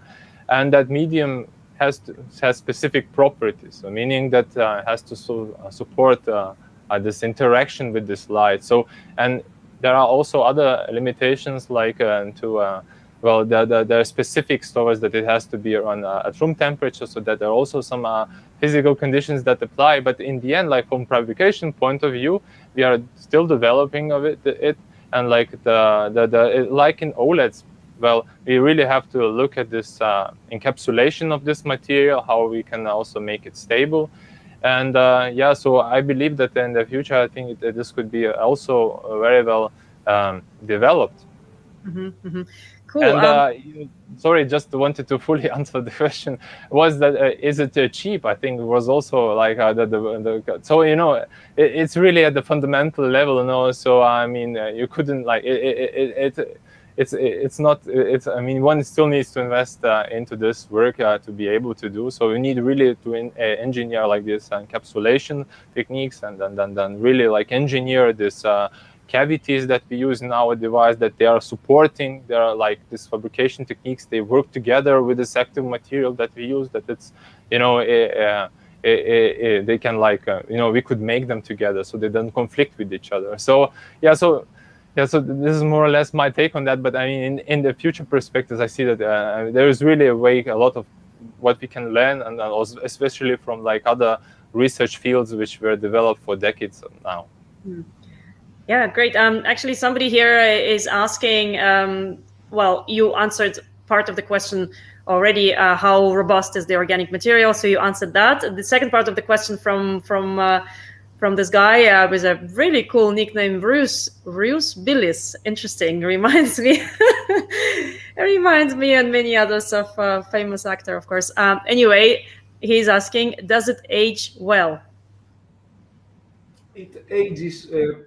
And that medium has to, has specific properties, so meaning that uh, has to uh, support uh, uh, this interaction with this light. So, and there are also other limitations like uh, to, uh, well, there, there, there, are specific stores that it has to be around at room temperature, so that there are also some physical conditions that apply. But in the end, like from fabrication point of view, we are still developing of it, it and like the, the, the like in OLEDs, well, we really have to look at this uh, encapsulation of this material, how we can also make it stable. And uh, yeah, so I believe that in the future, I think it, this could be also very well um, developed. Mm -hmm, mm -hmm. Cool. And uh, um, sorry, just wanted to (laughs) fully answer the question. Was that uh, is it uh, cheap? I think it was also like uh, the, the, the, so you know it, it's really at the fundamental level, you know. So I mean, uh, you couldn't like it. it, it it's it's not it's I mean one still needs to invest uh, into this work uh, to be able to do so we need really to in, uh, engineer like this encapsulation techniques and then then, then really like engineer this cavities that we use in our device that they are supporting. There are like these fabrication techniques. They work together with this active material that we use. That it's, you know, uh, they can like, you know, we could make them together so they don't conflict with each other. So yeah, so yeah, so this is more or less my take on that. But I mean, in, in the future perspectives, I see that uh, there is really a way, a lot of what we can learn, and also especially from like other research fields which were developed for decades now. Mm. Yeah, great. Um, actually, somebody here is asking. Um, well, you answered part of the question already. Uh, how robust is the organic material? So you answered that. The second part of the question from from uh, from this guy uh, with a really cool nickname, Bruce Bruce Billis. Interesting. (laughs) Reminds me. (laughs) reminds me and many others of a famous actor, of course. Um, anyway, he's asking, does it age well? It ages uh,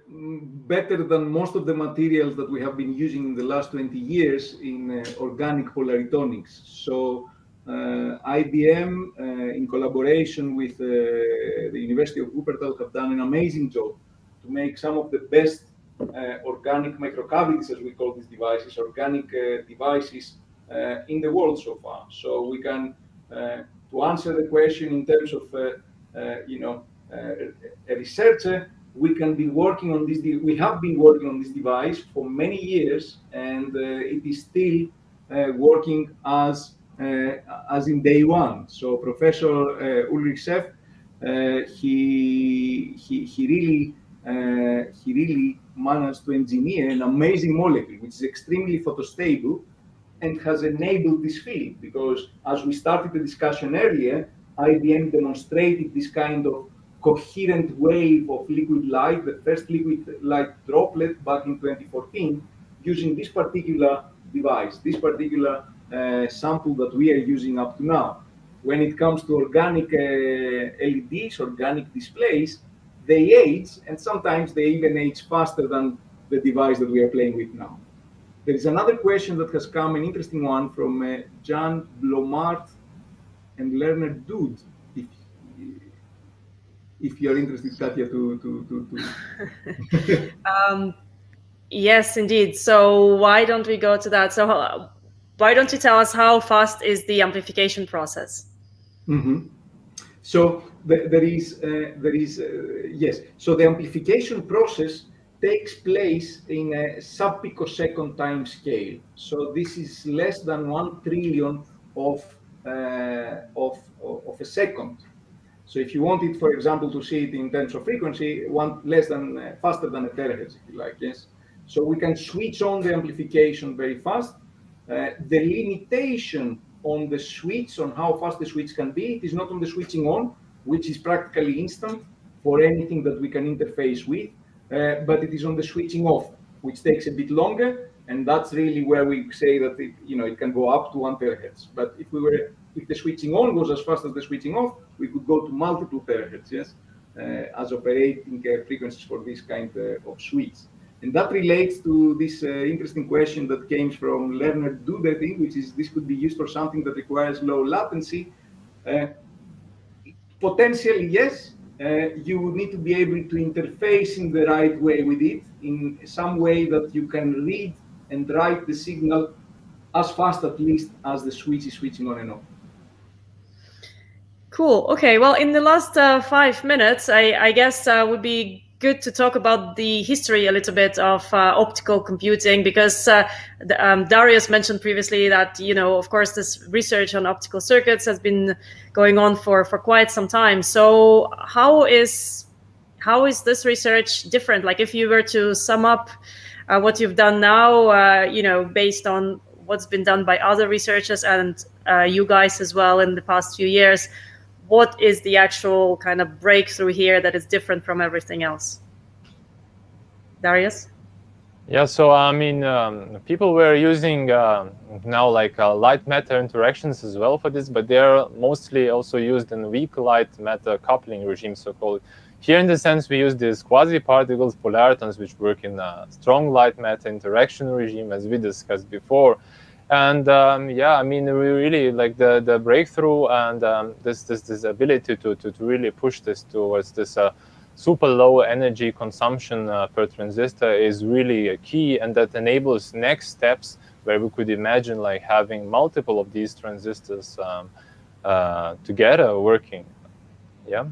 better than most of the materials that we have been using in the last 20 years in uh, organic polaritonics. So uh, IBM, uh, in collaboration with uh, the University of Wuppertal, have done an amazing job to make some of the best uh, organic microcavities, as we call these devices, organic devices in the world so far. So we can to answer the question in terms of, uh, uh, you know, uh, a researcher, we can be working on this. We have been working on this device for many years, and it is still working as Uh, as in day one. So Professor uh, Ullrich Scherf, uh, he he he really uh, he really managed to engineer an amazing molecule, which is extremely photostable and has enabled this field because as we started the discussion earlier, IBM demonstrated this kind of coherent wave of liquid light, the first liquid light droplet back in 2014, using this particular device, this particular uh, sample that we are using up to now. When it comes to organic uh, LEDs, organic displays, they age, and sometimes they even age faster than the device that we are playing with now. There is another question that has come, an interesting one from uh, Jan Blomart and Lerner Dude. If, if you're interested, Katya, to. to, to, to. (laughs) um, yes, indeed. So why don't we go to that? So why don't you tell us how fast is the amplification process? Mm -hmm. So there is, uh, there is uh, yes. So the amplification process takes place in a sub-picosecond time scale. So this is less than one trillion of, uh, of, of a second. So if you wanted, for example, to see it in terms of frequency, one less than uh, faster than a terahertz, if you like, yes. So we can switch on the amplification very fast. Uh, the limitation on the switch, on how fast the switch can be, it is not on the switching on, which is practically instant for anything that we can interface with. Uh, but it is on the switching off, which takes a bit longer. And that's really where we say that it, you know, it can go up to one terahertz. But if we were, if the switching on goes as fast as the switching off, we could go to multiple terahertz, yes, uh, as operating uh, frequencies for this kind uh, of switch. And that relates to this uh, interesting question that came from Lerner Dude, I think, which is this could be used for something that requires low latency. Uh, potentially, yes, uh, you would need to be able to interface in the right way with it, in some way that you can read and write the signal as fast at least as the switch is switching on and off. Cool. Okay. Well, in the last uh, five minutes, I, I guess uh, would be good to talk about the history a little bit of uh, optical computing because uh, the, um, Darius mentioned previously that you know of course this research on optical circuits has been going on for for quite some time. So how is how is this research different? Like if you were to sum up uh, what you've done now, uh, you know, based on what's been done by other researchers and uh, you guys as well in the past few years what is the actual kind of breakthrough here that is different from everything else? Darius? Yeah, so I mean, um, people were using uh, now like uh, light matter interactions as well for this, but they're mostly also used in weak light matter coupling regime, so called. Here, in the sense, we use these quasi-particles, polaritons, which work in a strong light matter interaction regime, as we discussed before and um, yeah, I mean, we really like the the breakthrough and um, this this this ability to, to to really push this towards this uh, super low energy consumption uh, per transistor is really a key and that enables next steps where we could imagine like having multiple of these transistors um, uh, together working. Yeah.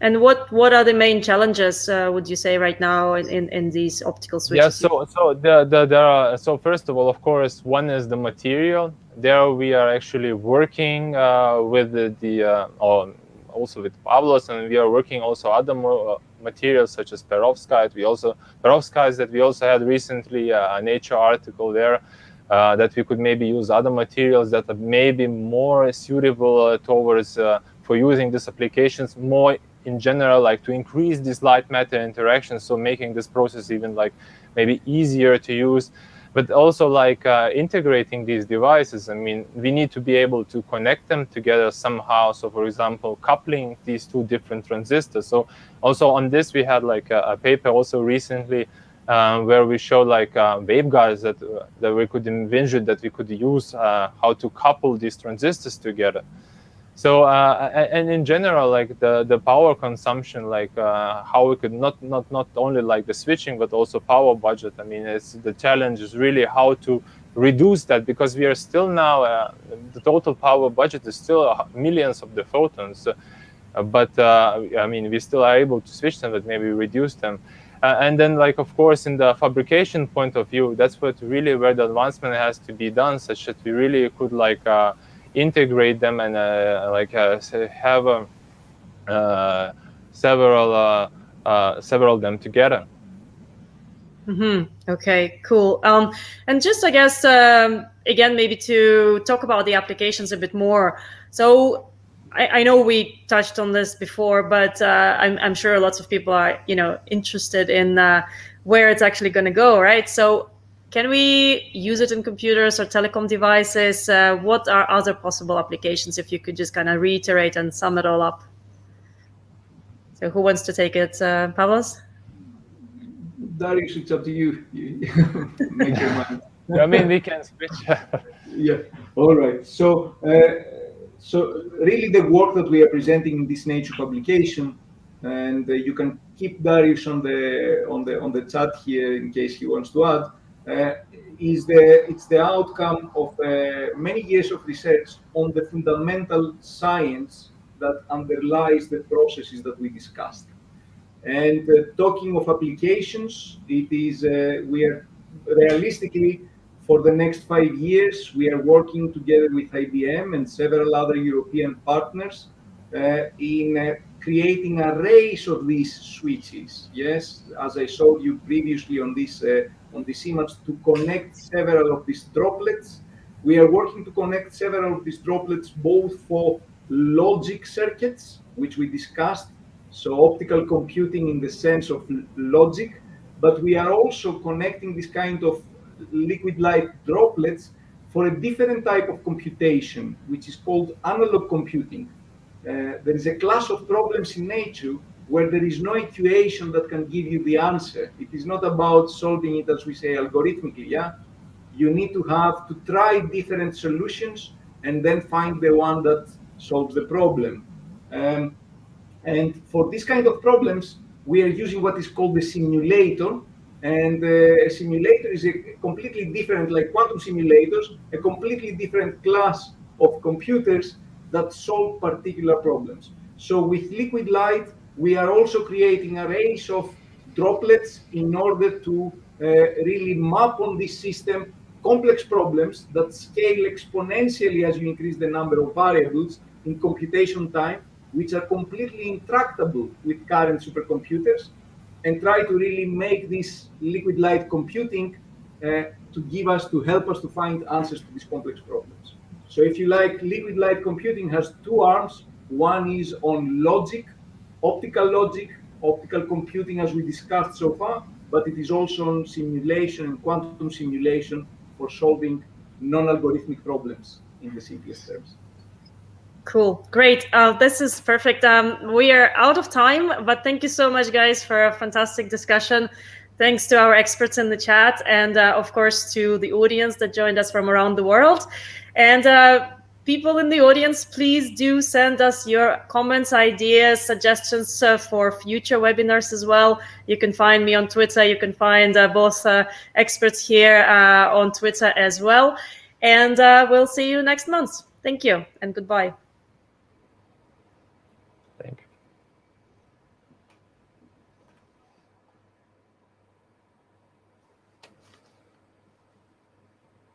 And what what are the main challenges uh, would you say right now in, in these optical switches? Yeah, so so the, the, there are so first of all, of course, one is the material. There we are actually working uh, with the, the uh, also with Pavlos, and we are working also other uh, materials such as perovskite. We also perovskite that we also had recently uh, a Nature article there. Uh, that we could maybe use other materials that are maybe more suitable towards for using these applications more in general, like to increase this light matter interaction, so making this process even like maybe easier to use, but also like uh, integrating these devices. I mean, we need to be able to connect them together somehow. So for example, coupling these two different transistors. So also on this, we had like a, a paper also recently um, where we showed like uh, waveguides that, uh, that we could envision that we could use uh, how to couple these transistors together. So uh, and in general, like the the power consumption, like uh, how we could not not not only like the switching, but also power budget. I mean, it's the challenge is really how to reduce that because we are still now uh, the total power budget is still millions of the photons, uh, but uh, I mean we still are able to switch them, but maybe reduce them. Uh, and then, like of course, in the fabrication point of view, that's what really where the advancement has to be done, such that we really could like integrate them and uh, like uh, have uh, several several of them together. Mm-hmm. Okay, cool. Um, and just, I guess, um, again, maybe to talk about the applications a bit more. So I, I know we touched on this before, but uh, I'm, I'm, sure lots of people are, you know, interested in uh, where it's actually going to go, right? So can we use it in computers or telecom devices? Uh, what are other possible applications if you could just kind of reiterate and sum it all up? So who wants to take it, uh, Pavlos? Darius, it's up to you. (laughs) Make your mind. I mean, we can switch. (laughs) yeah. All right. So, uh, so really, the work that we are presenting in this Nature publication, and uh, you can keep Darius on the on the on the chat here in case he wants to add. Uh, is the it's the outcome of uh, many years of research on the fundamental science that underlies the processes that we discussed. And uh, talking of applications, it is we are realistically for the next five years, we are working together with IBM and several other European partners uh, in uh, creating arrays of these switches. Yes, as I showed you previously on this uh, on this image to connect several of these droplets. We are working to connect several of these droplets both for logic circuits, which we discussed, so optical computing in the sense of logic, but we are also connecting this kind of liquid light droplets for a different type of computation, which is called analog computing. Uh, there is a class of problems in nature where there is no equation that can give you the answer. It is not about solving it, as we say, algorithmically. Yeah, you need to have to try different solutions and then find the one that solves the problem. Um, and for this kind of problems, we are using what is called the simulator. And uh, a simulator is a completely different, like quantum simulators, a completely different class of computers that solve particular problems. So with liquid light, we are also creating arrays of droplets in order to uh, really map on this system complex problems that scale exponentially as you increase the number of variables in computation time, which are completely intractable with current supercomputers, and try to really make this liquid light computing uh, to give us, to help us to find answers to these complex problems. So if you like, liquid light computing has two arms. One is on logic, optical logic, optical computing as we discussed so far, but it is also on simulation and quantum simulation for solving non-algorithmic problems in the simplest terms. Cool, great. Uh, this is perfect. Um, we are out of time, but thank you so much, guys, for a fantastic discussion. Thanks to our experts in the chat, and uh, of course to the audience that joined us from around the world. And uh, people in the audience, please do send us your comments, ideas, suggestions uh, for future webinars as well. You can find me on Twitter. You can find uh, both uh, experts here uh, on Twitter as well. And uh, we'll see you next month. Thank you and goodbye.